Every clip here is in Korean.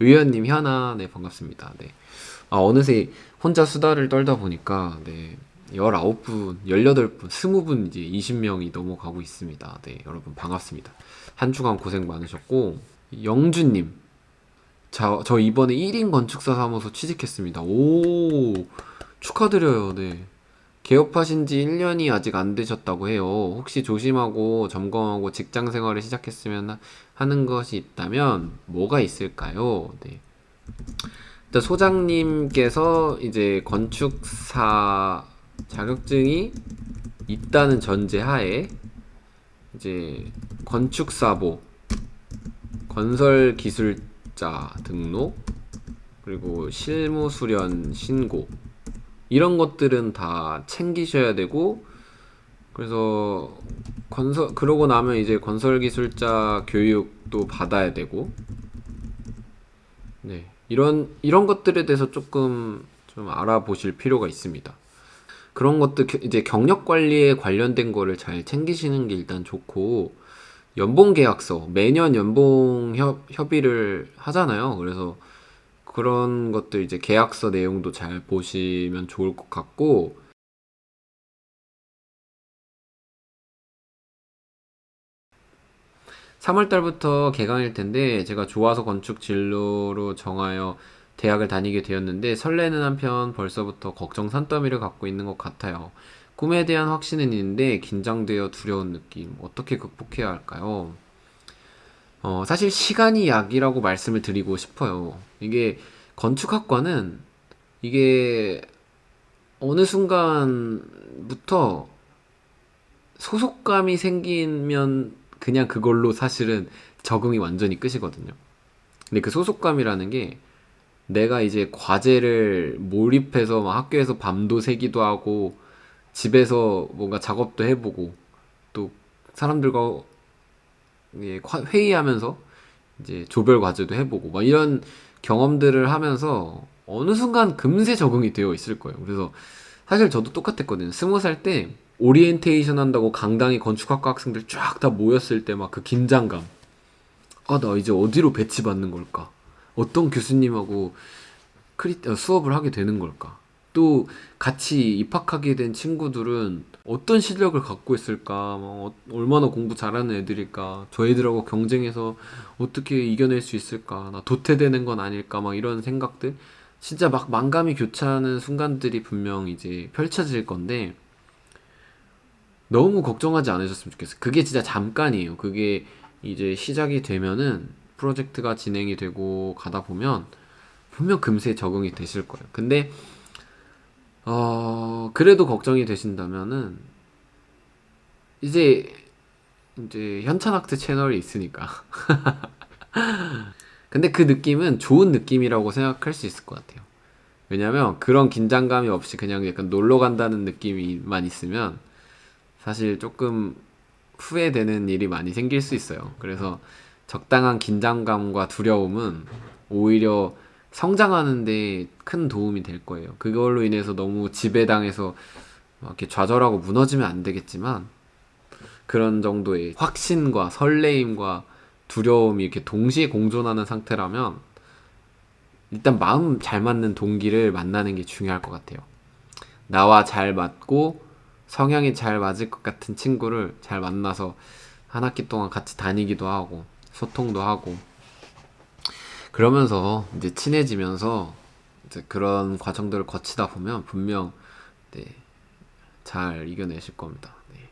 의원님 현아 네 반갑습니다. 네. 아 어느새 혼자 수다를 떨다 보니까 네 19분, 18분, 20분 이제 20명이 넘어가고 있습니다. 네, 여러분 반갑습니다. 한 주간 고생 많으셨고 영주님 자, 저 이번에 1인 건축사 사무소 취직했습니다. 오 축하드려요. 네. 개업하신 지 1년이 아직 안 되셨다고 해요. 혹시 조심하고 점검하고 직장 생활을 시작했으면 하- 하는 것이 있다면 뭐가 있을까요? 네. 일단 소장님께서 이제 건축사 자격증이 있다는 전제 하에 이제 건축사보, 건설기술자 등록, 그리고 실무수련 신고 이런 것들은 다 챙기셔야 되고 그래서 건설 그러고 나면 이제 건설기술자 교육도 받아야 되고 네 이런 이런 것들에 대해서 조금 좀 알아보실 필요가 있습니다. 그런 것도 겨- 이제 경력 관리에 관련된 거를 잘 챙기시는 게 일단 좋고 연봉 계약서 매년 연봉 협, 협의를 하잖아요. 그래서 그런 것들 이제 계약서 내용도 잘 보시면 좋을 것 같고 3월 달부터 개강일 텐데 제가 좋아서 건축 진로로 정하여 대학을 다니게 되었는데 설레는 한편 벌써부터 걱정 산더미를 갖고 있는 것 같아요. 꿈에 대한 확신은 있는데 긴장되어 두려운 느낌. 어떻게 극복해야 할까요? 어, 사실 시간이 약이라고 말씀을 드리고 싶어요. 이게 건축학과는 이게 어느 순간부터 소속감이 생기면 그냥 그걸로 사실은 적응이 완전히 끝이거든요. 근데 그 소속감이라는 게 내가 이제 과제를 몰입해서 막 학교에서 밤도 새기도 하고 집에서 뭔가 작업도 해보고 또 사람들과 회의하면서 이제 조별 과제도 해보고 막 이런 경험들을 하면서 어느 순간 금세 적응이 되어 있을 거예요. 그래서 사실 저도 똑같았거든요. 스무 살 때 오리엔테이션 한다고 강당에 건축학과 학생들 쫙 다 모였을 때 막 그 긴장감. 아, 나 이제 어디로 배치받는 걸까? 어떤 교수님하고 크리, 어, 수업을 하게 되는 걸까? 또 같이 입학하게 된 친구들은 어떤 실력을 갖고 있을까? 막 어- 얼마나 공부 잘하는 애들일까? 저 애들하고 경쟁해서 어떻게 이겨낼 수 있을까? 나 도태되는 건 아닐까? 막 이런 생각들. 진짜 막 만감이 교차하는 순간들이 분명 이제 펼쳐질 건데 너무 걱정하지 않으셨으면 좋겠어요. 그게 진짜 잠깐이에요. 그게 이제 시작이 되면은 프로젝트가 진행이 되고 가다 보면 분명 금세 적응이 되실 거예요. 근데 어 그래도 걱정이 되신다면은 이제 이제 현찬학트 채널이 있으니까. 근데 그 느낌은 좋은 느낌이라고 생각할 수 있을 것 같아요. 왜냐면 그런 긴장감이 없이 그냥 약간 놀러 간다는 느낌이만 있으면 사실 조금 후회되는 일이 많이 생길 수 있어요. 그래서 적당한 긴장감과 두려움은 오히려 성장하는데 큰 도움이 될 거예요. 그걸로 인해서 너무 지배당해서 막 이렇게 좌절하고 무너지면 안 되겠지만 그런 정도의 확신과 설레임과 두려움이 이렇게 동시에 공존하는 상태라면 일단 마음 잘 맞는 동기를 만나는 게 중요할 것 같아요. 나와 잘 맞고 성향이 잘 맞을 것 같은 친구를 잘 만나서 한 학기 동안 같이 다니기도 하고 소통도 하고 그러면서 이제 친해지면서 이제 그런 과정들을 거치다 보면 분명 네, 잘 이겨내실 겁니다. 네.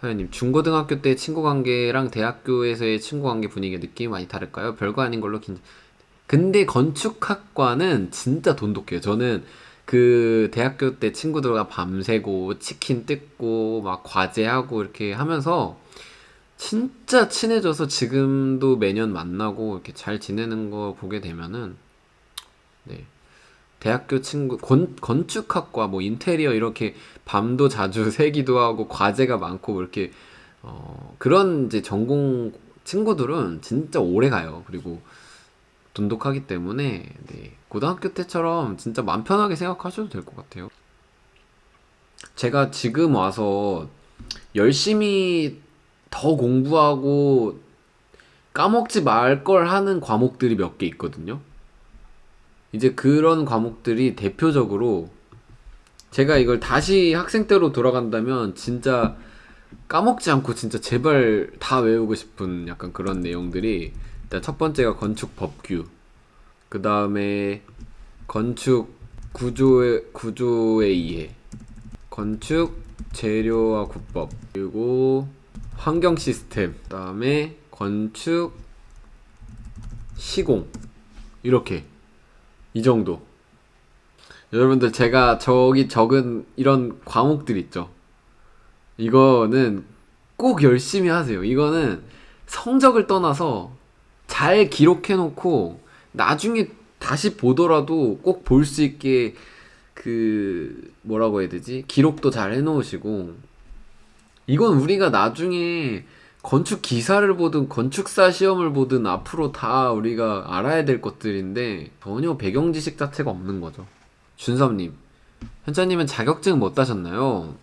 사연님 중고등학교 때 친구 관계랑 대학교에서의 친구 관계 분위기 느낌이 많이 다를까요? 별거 아닌 걸로 긴 근데 건축학과는 진짜 돈독해요. 저는 그 대학교 때 친구들과 밤새고 치킨 뜯고 막 과제하고 이렇게 하면서 진짜 친해져서 지금도 매년 만나고 이렇게 잘 지내는 거 보게 되면은 네. 대학교 친구 건, 건축학과 뭐 인테리어 이렇게 밤도 자주 새기도 하고 과제가 많고 뭐 이렇게 어, 그런 이제 전공 친구들은 진짜 오래 가요. 그리고 돈독하기 때문에 네, 고등학교 때처럼 진짜 맘 편하게 생각하셔도 될 것 같아요. 제가 지금 와서 열심히 더 공부하고 까먹지 말 걸 하는 과목들이 몇 개 있거든요. 이제 그런 과목들이 대표적으로 제가 이걸 다시 학생 때로 돌아간다면 진짜 까먹지 않고 진짜 제발 다 외우고 싶은 약간 그런 내용들이 일단 첫 번째가 건축 법규 그 다음에 건축 구조의 구조의 이해 건축 재료와 구법 그리고 환경 시스템 그 다음에 건축 시공. 이렇게. 이 정도. 여러분들 제가 저기 적은 이런 과목들 있죠? 이거는 꼭 열심히 하세요. 이거는 성적을 떠나서 잘 기록해 놓고 나중에 다시 보더라도 꼭 볼 수 있게 그 뭐라고 해야 되지? 기록도 잘 해 놓으시고 이건 우리가 나중에 건축 기사를 보든 건축사 시험을 보든 앞으로 다 우리가 알아야 될 것들인데 전혀 배경 지식 자체가 없는 거죠. 준섭님, 현자님은 자격증 못 따셨나요?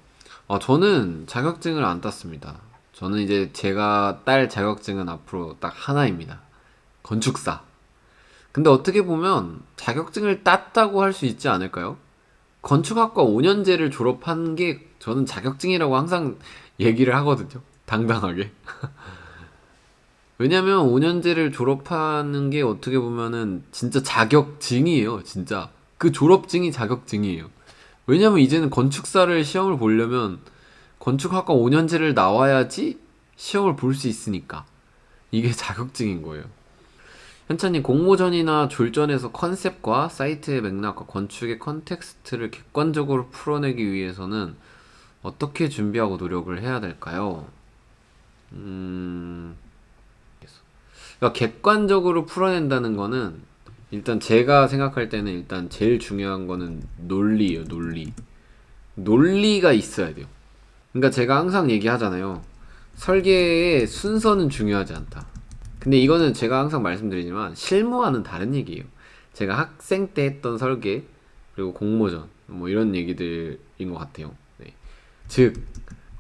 아, 저는 자격증을 안 땄습니다. 저는 이제 제가 딸 자격증은 앞으로 딱 하나입니다. 건축사. 근데 어떻게 보면 자격증을 땄다고 할 수 있지 않을까요? 건축학과 5년제를 졸업한 게 저는 자격증이라고 항상 얘기를 하거든요. 당당하게. 왜냐면 5년제를 졸업하는 게 어떻게 보면은 진짜 자격증이에요. 진짜. 그 졸업증이 자격증이에요. 왜냐면 이제는 건축사를 시험을 보려면 건축학과 5년제를 나와야지 시험을 볼 수 있으니까. 이게 자격증인 거예요. 현찬님 공모전이나 졸전에서 컨셉과 사이트의 맥락과 건축의 context를 객관적으로 풀어내기 위해서는 어떻게 준비하고 노력을 해야 될까요? 음... 그러니까 객관적으로 풀어낸다는 거는 일단 제가 생각할 때는 일단 제일 중요한 거는 논리예요, 논리. 논리가 있어야 돼요. 그러니까 제가 항상 얘기하잖아요. 설계의 순서는 중요하지 않다. 근데 이거는 제가 항상 말씀드리지만 실무와는 다른 얘기예요. 제가 학생 때 했던 설계 그리고 공모전 뭐 이런 얘기들인 것 같아요. 네. 즉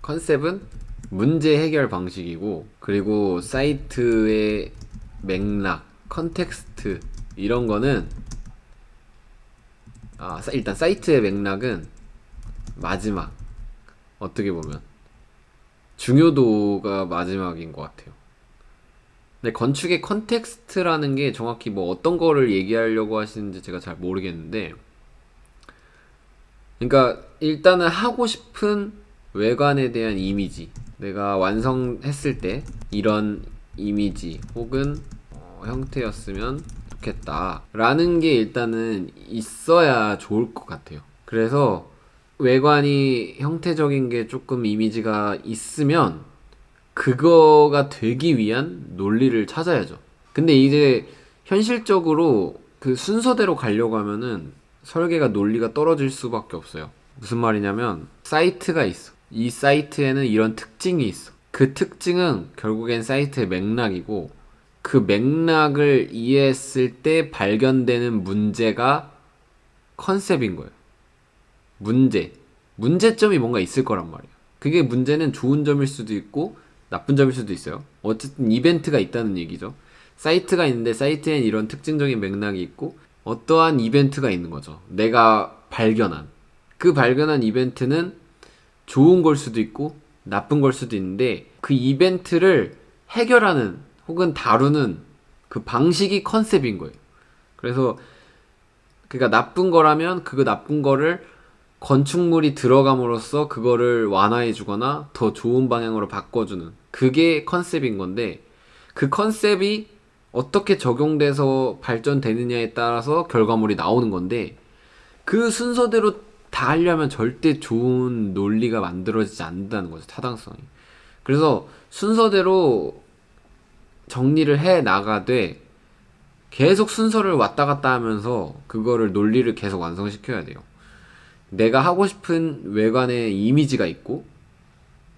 컨셉은 문제 해결 방식이고 그리고 사이트의 맥락, context 이런 거는 아 일단 사이트의 맥락은 마지막 어떻게 보면 중요도가 마지막인 것 같아요. 근데 건축의 context라는 게 정확히 뭐 어떤 거를 얘기하려고 하시는지 제가 잘 모르겠는데 그러니까 일단은 하고 싶은 외관에 대한 이미지 내가 완성했을 때 이런 이미지 혹은 어, 형태였으면 좋겠다 라는 게 일단은 있어야 좋을 것 같아요 그래서 외관이 형태적인 게 조금 이미지가 있으면 그거가 되기 위한 논리를 찾아야죠. 근데 이제 현실적으로 그 순서대로 가려고 하면은 설계가 논리가 떨어질 수밖에 없어요. 무슨 말이냐면 사이트가 있어. 이 사이트에는 이런 특징이 있어. 그 특징은 결국엔 사이트의 맥락이고 그 맥락을 이해했을 때 발견되는 문제가 컨셉인 거예요. 문제. 문제점이 뭔가 있을 거란 말이에요. 그게 문제는 좋은 점일 수도 있고 나쁜 점일 수도 있어요. 어쨌든 이벤트가 있다는 얘기죠. 사이트가 있는데 사이트엔 이런 특징적인 맥락이 있고 어떠한 이벤트가 있는 거죠. 내가 발견한 그 발견한 이벤트는 좋은 걸 수도 있고 나쁜 걸 수도 있는데 그 이벤트를 해결하는 혹은 다루는 그 방식이 컨셉인 거예요. 그래서 그러니까 나쁜 거라면 그거 나쁜 거를 건축물이 들어감으로써 그거를 완화해 주거나 더 좋은 방향으로 바꿔주는 그게 컨셉인 건데 그 컨셉이 어떻게 적용돼서 발전되느냐에 따라서 결과물이 나오는 건데 그 순서대로 다 하려면 절대 좋은 논리가 만들어지지 않는다는 거죠 타당성이 그래서 순서대로 정리를 해 나가되 계속 순서를 왔다 갔다 하면서 그거를 논리를 계속 완성시켜야 돼요 내가 하고 싶은 외관의 이미지가 있고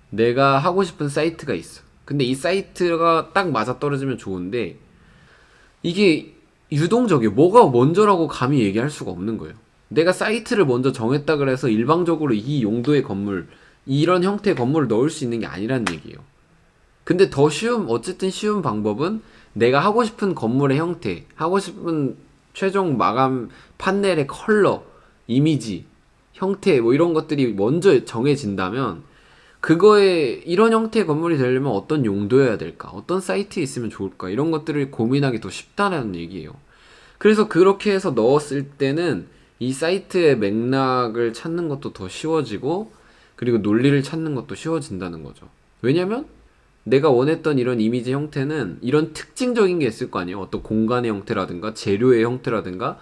내가 하고 싶은 사이트가 있어. 근데 이 사이트가 딱 맞아 떨어지면 좋은데 이게 유동적이에요. 뭐가 먼저라고 감히 얘기할 수가 없는 거예요. 내가 사이트를 먼저 정했다 그래서 일방적으로 이 용도의 건물, 이런 형태의 건물을 넣을 수 있는 게 아니란 얘기예요. 근데 더 쉬운, 어쨌든 쉬운 방법은 내가 하고 싶은 건물의 형태, 하고 싶은 최종 마감 판넬의 컬러, 이미지, 형태 뭐 이런 것들이 먼저 정해진다면 그거에 이런 형태의 건물이 되려면 어떤 용도여야 될까? 어떤 사이트에 있으면 좋을까? 이런 것들을 고민하기 더 쉽다는 얘기예요. 그래서 그렇게 해서 넣었을 때는 이 사이트의 맥락을 찾는 것도 더 쉬워지고 그리고 논리를 찾는 것도 쉬워진다는 거죠. 왜냐면 내가 원했던 이런 이미지 형태는 이런 특징적인 게 있을 거 아니에요. 어떤 공간의 형태라든가 재료의 형태라든가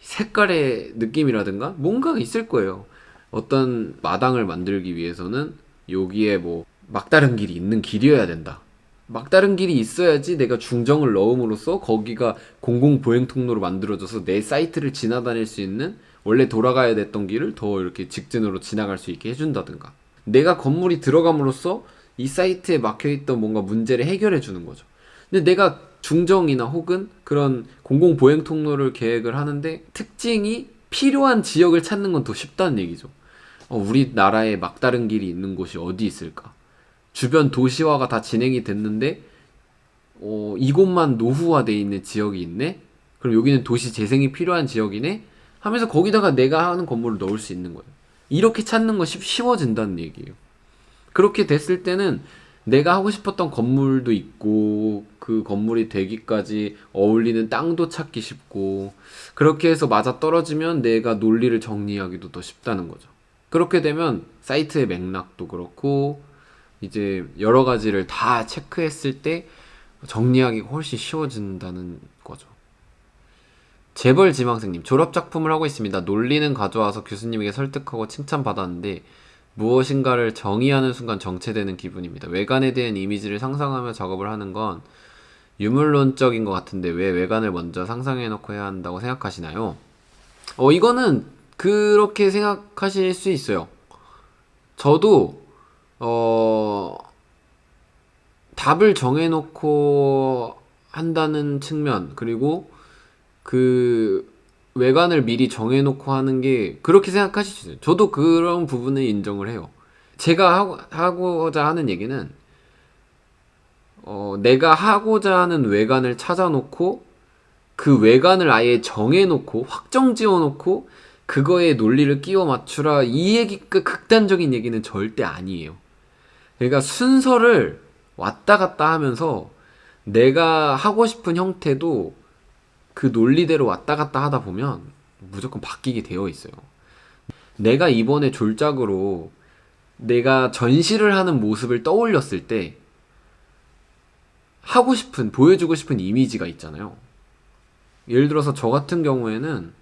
색깔의 느낌이라든가 뭔가가 있을 거예요. 어떤 마당을 만들기 위해서는 여기에 뭐 막다른 길이 있는 길이어야 된다. 막다른 길이 있어야지 내가 중정을 넣음으로써 거기가 공공 보행 통로로 만들어져서 내 사이트를 지나다닐 수 있는 원래 돌아가야 됐던 길을 더 이렇게 직진으로 지나갈 수 있게 해준다든가. 내가 건물이 들어감으로써 이 사이트에 막혀있던 뭔가 문제를 해결해 주는 거죠. 근데 내가 중정이나 혹은 그런 공공 보행 통로를 계획을 하는데 특징이 필요한 지역을 찾는 건 더 쉽다는 얘기죠. 어, 우리나라에 막다른 길이 있는 곳이 어디 있을까? 주변 도시화가 다 진행이 됐는데 어, 이곳만 노후화돼 있는 지역이 있네? 그럼 여기는 도시 재생이 필요한 지역이네? 하면서 거기다가 내가 하는 건물을 넣을 수 있는 거예요. 이렇게 찾는 것이 쉬워진다는 얘기예요. 그렇게 됐을 때는 내가 하고 싶었던 건물도 있고 그 건물이 되기까지 어울리는 땅도 찾기 쉽고 그렇게 해서 맞아 떨어지면 내가 논리를 정리하기도 더 쉽다는 거죠. 그렇게 되면 사이트의 맥락도 그렇고 이제 여러 가지를 다 체크했을 때 정리하기가 훨씬 쉬워진다는 거죠. 재벌 지망생님 졸업 작품을 하고 있습니다. 논리는 가져와서 교수님에게 설득하고 칭찬받았는데 무엇인가를 정의하는 순간 정체되는 기분입니다. 외관에 대한 이미지를 상상하며 작업을 하는 건 유물론적인 것 같은데 왜 외관을 먼저 상상해놓고 해야 한다고 생각하시나요? 어, 이거는 그렇게 생각하실 수 있어요. 저도, 어, 답을 정해놓고 한다는 측면, 그리고 그 외관을 미리 정해놓고 하는 게 그렇게 생각하실 수 있어요. 저도 그런 부분을 인정을 해요. 제가 하고, 하고 자 하는 얘기는 어, 내가 하고자 하는 외관을 찾아놓고 그 외관을 아예 정해놓고 확정 지어놓고 그거에 논리를 끼워 맞추라 이 얘기 그 극단적인 얘기는 절대 아니에요. 그러니까 순서를 왔다 갔다 하면서 내가 하고 싶은 형태도 그 논리대로 왔다 갔다 하다 보면 무조건 바뀌게 되어 있어요. 내가 이번에 졸작으로 내가 전시를 하는 모습을 떠올렸을 때 하고 싶은, 보여주고 싶은 이미지가 있잖아요. 예를 들어서 저 같은 경우에는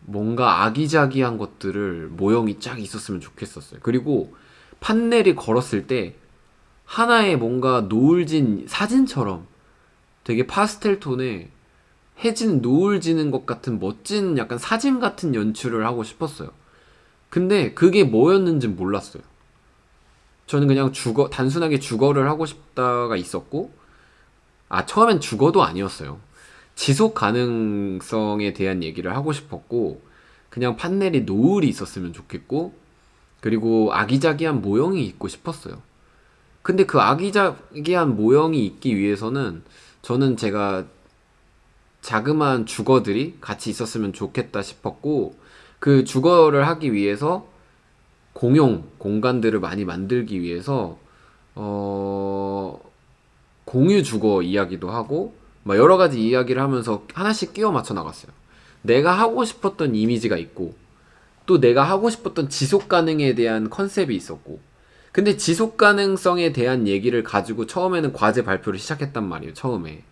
뭔가 아기자기한 것들을 모형이 쫙 있었으면 좋겠었어요. 그리고 판넬이 걸었을 때 하나의 뭔가 노을진 사진처럼 되게 파스텔 톤의 해진 노을 지는 것 같은 멋진 약간 사진 같은 연출을 하고 싶었어요. 근데 그게 뭐였는지 몰랐어요. 저는 그냥 주거, 단순하게 주거를 하고 싶다가 있었고, 아, 처음엔 주거도 아니었어요. 지속 가능성에 대한 얘기를 하고 싶었고, 그냥 판넬이 노을이 있었으면 좋겠고, 그리고 아기자기한 모형이 있고 싶었어요. 근데 그 아기자기한 모형이 있기 위해서는 저는 제가 자그마한 주거들이 같이 있었으면 좋겠다 싶었고, 그 주거를 하기 위해서 공용 공간들을 많이 만들기 위해서 어 공유 주거 이야기도 하고 막 여러 가지 이야기를 하면서 하나씩 끼워 맞춰 나갔어요. 내가 하고 싶었던 이미지가 있고 또 내가 하고 싶었던 지속 가능에 대한 컨셉이 있었고 근데 지속 가능성에 대한 얘기를 가지고 처음에는 과제 발표를 시작했단 말이에요. 처음에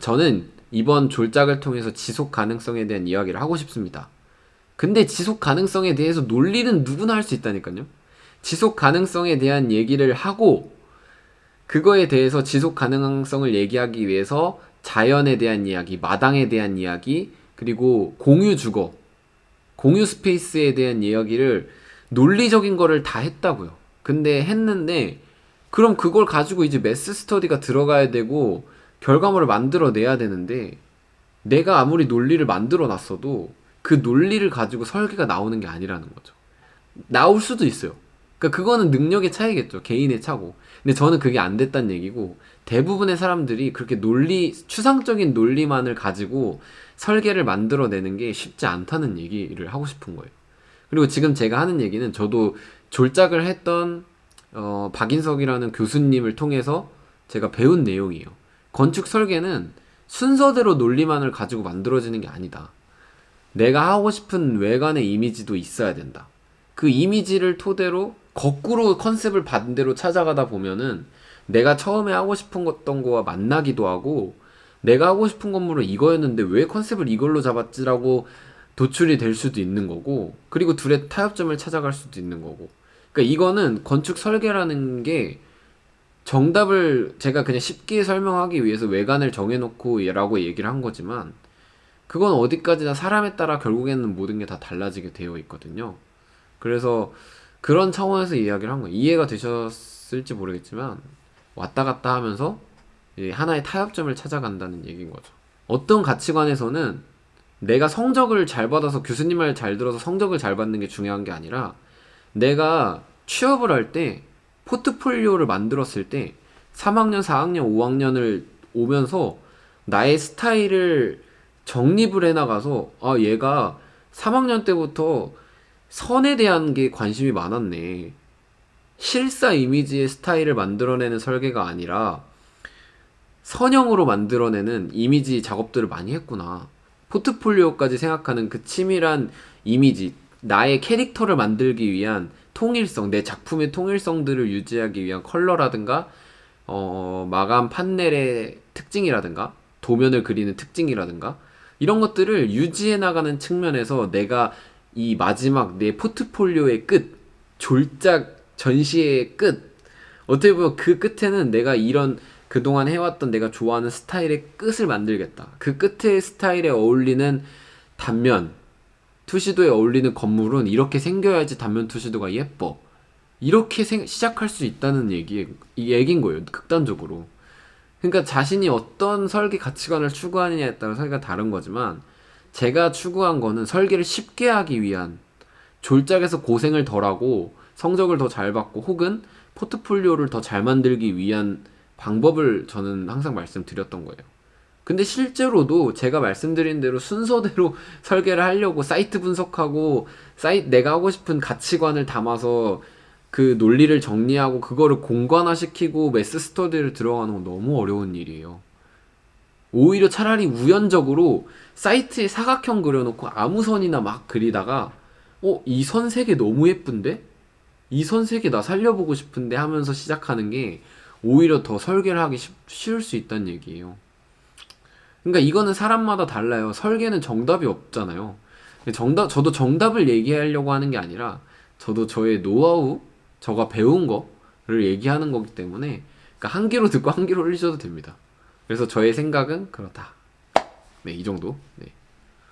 저는 이번 졸작을 통해서 지속 가능성에 대한 이야기를 하고 싶습니다. 근데 지속 가능성에 대해서 논리는 누구나 할 수 있다니까요. 지속 가능성에 대한 얘기를 하고 그거에 대해서 지속 가능성을 얘기하기 위해서 자연에 대한 이야기, 마당에 대한 이야기, 그리고 공유 주거, 공유 스페이스에 대한 이야기를 논리적인 거를 다 했다고요. 근데 했는데 그럼 그걸 가지고 이제 매스 스터디가 들어가야 되고 결과물을 만들어내야 되는데 내가 아무리 논리를 만들어 놨어도 그 논리를 가지고 설계가 나오는 게 아니라는 거죠. 나올 수도 있어요. 그러니까 그거는 능력의 차이겠죠. 개인의 차고. 근데 저는 그게 안 됐다는 얘기고 대부분의 사람들이 그렇게 논리 추상적인 논리만을 가지고 설계를 만들어내는 게 쉽지 않다는 얘기를 하고 싶은 거예요. 그리고 지금 제가 하는 얘기는 저도 졸작을 했던 어, 박인석이라는 교수님을 통해서 제가 배운 내용이에요. 건축 설계는 순서대로 논리만을 가지고 만들어지는 게 아니다. 내가 하고 싶은 외관의 이미지도 있어야 된다. 그 이미지를 토대로 거꾸로 컨셉을 반대로 찾아가다 보면은 내가 처음에 하고 싶은 어떤 거와 만나기도 하고 내가 하고 싶은 건물은 이거였는데 왜 컨셉을 이걸로 잡았지라고 도출이 될 수도 있는 거고 그리고 둘의 타협점을 찾아갈 수도 있는 거고 그러니까 이거는 건축 설계라는 게 정답을 제가 그냥 쉽게 설명하기 위해서 외관을 정해놓고 라고 얘기를 한 거지만 그건 어디까지나 사람에 따라 결국에는 모든 게 다 달라지게 되어 있거든요. 그래서 그런 차원에서 이야기를 한 거예요. 이해가 되셨을지 모르겠지만 왔다 갔다 하면서 이 하나의 타협점을 찾아간다는 얘기인 거죠. 어떤 가치관에서는 내가 성적을 잘 받아서 교수님 말 잘 들어서 성적을 잘 받는 게 중요한 게 아니라 내가 취업을 할 때 포트폴리오를 만들었을 때 3학년, 4학년, 5학년을 오면서 나의 스타일을 정립을 해나가서 아 얘가 3학년 때부터 선에 대한 게 관심이 많았네. 실사 이미지의 스타일을 만들어내는 설계가 아니라 선형으로 만들어내는 이미지 작업들을 많이 했구나. 포트폴리오까지 생각하는 그 치밀한 이미지, 나의 캐릭터를 만들기 위한 통일성, 내 작품의 통일성들을 유지하기 위한 컬러라든가, 어, 마감 판넬의 특징이라든가, 도면을 그리는 특징이라든가, 이런 것들을 유지해 나가는 측면에서 내가 이 마지막 내 포트폴리오의 끝, 졸작 전시의 끝, 어떻게 보면 그 끝에는 내가 이런 그동안 해왔던 내가 좋아하는 스타일의 끝을 만들겠다. 그 끝의 스타일에 어울리는 단면, 투시도에 어울리는 건물은 이렇게 생겨야지 단면 투시도가 예뻐. 이렇게 생- 시작할 수 있다는 얘기, 이 얘기인 거예요. 극단적으로. 그러니까 자신이 어떤 설계 가치관을 추구하느냐에 따라 설계가 다른 거지만 제가 추구한 거는 설계를 쉽게 하기 위한 졸작에서 고생을 덜하고 성적을 더 잘 받고 혹은 포트폴리오를 더 잘 만들기 위한 방법을 저는 항상 말씀드렸던 거예요. 근데 실제로도 제가 말씀드린 대로 순서대로 설계를 하려고 사이트 분석하고 사이트 내가 하고 싶은 가치관을 담아서 그 논리를 정리하고 그거를 공관화시키고 매스 스터디를 들어가는 건 너무 어려운 일이에요. 오히려 차라리 우연적으로 사이트에 사각형 그려놓고 아무 선이나 막 그리다가 어, 이선세개 너무 예쁜데? 이선세개나 살려보고 싶은데 하면서 시작하는 게 오히려 더 설계를 하기 쉽, 쉬울 수 있다는 얘기예요. 그러니까 이거는 사람마다 달라요. 설계는 정답이 없잖아요. 정답, 저도 정답을 얘기하려고 하는 게 아니라 저도 저의 노하우, 저가 배운 거를 얘기하는 거기 때문에 그러니까 한 귀로 듣고 한 귀로 흘리셔도 됩니다. 그래서 저의 생각은 그렇다. 네, 이 정도. 네.